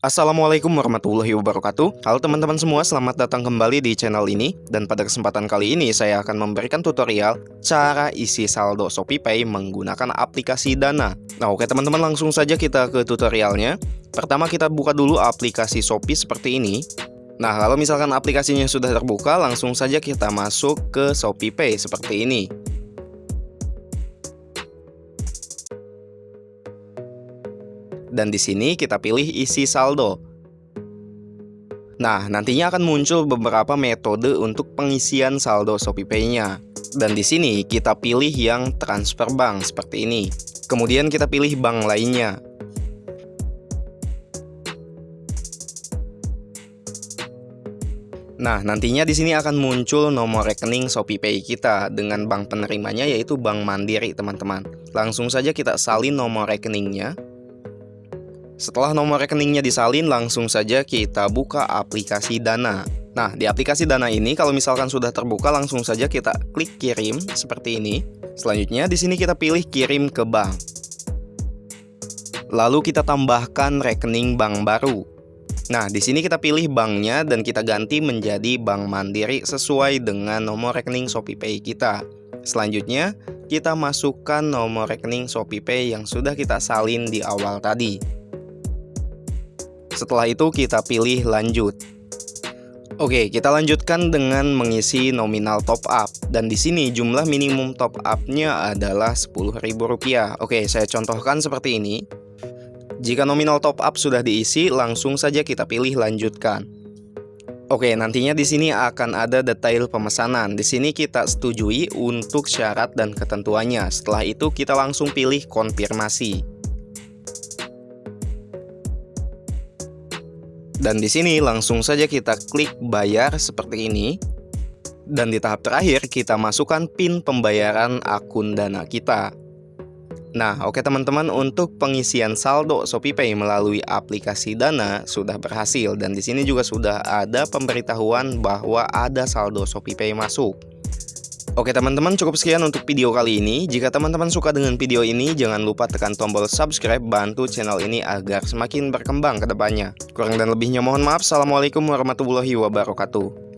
Assalamualaikum warahmatullahi wabarakatuh. Halo teman-teman semua, selamat datang kembali di channel ini. Dan pada kesempatan kali ini saya akan memberikan tutorial Cara isi saldo ShopeePay menggunakan aplikasi Dana. Nah oke teman-teman langsung saja kita ke tutorialnya. Pertama kita buka dulu aplikasi Shopee seperti ini. Nah kalau misalkan aplikasinya sudah terbuka langsung saja kita masuk ke ShopeePay seperti ini dan di sini kita pilih isi saldo. Nah, nantinya akan muncul beberapa metode untuk pengisian saldo ShopeePay-nya. Dan di sini kita pilih yang transfer bank seperti ini. Kemudian kita pilih bank lainnya. Nah, nantinya di sini akan muncul nomor rekening ShopeePay kita dengan bank penerimanya yaitu Bank Mandiri, teman-teman. Langsung saja kita salin nomor rekeningnya. Setelah nomor rekeningnya disalin, langsung saja kita buka aplikasi Dana. Nah, di aplikasi Dana ini kalau misalkan sudah terbuka, langsung saja kita klik kirim seperti ini. Selanjutnya di sini kita pilih kirim ke bank. Lalu kita tambahkan rekening bank baru. Nah, di sini kita pilih banknya dan kita ganti menjadi Bank Mandiri sesuai dengan nomor rekening ShopeePay kita. Selanjutnya, kita masukkan nomor rekening ShopeePay yang sudah kita salin di awal tadi. Setelah itu kita pilih lanjut. Oke, kita lanjutkan dengan mengisi nominal top up dan di sini jumlah minimum top up-nya adalah Rp10.000. Oke, saya contohkan seperti ini. Jika nominal top up sudah diisi, langsung saja kita pilih lanjutkan. Oke, nantinya di sini akan ada detail pemesanan. Di sini kita setujui untuk syarat dan ketentuannya. Setelah itu kita langsung pilih konfirmasi. Dan di sini langsung saja kita klik bayar seperti ini. Dan di tahap terakhir kita masukkan PIN pembayaran akun Dana kita. Nah, oke teman-teman, untuk pengisian saldo ShopeePay melalui aplikasi Dana sudah berhasil dan di sini juga sudah ada pemberitahuan bahwa ada saldo ShopeePay masuk. Oke teman-teman cukup sekian untuk video kali ini. Jika teman-teman suka dengan video ini Jangan lupa tekan tombol subscribe Bantu channel ini agar semakin berkembang ke depannya. Kurang dan lebihnya mohon maaf. Assalamualaikum warahmatullahi wabarakatuh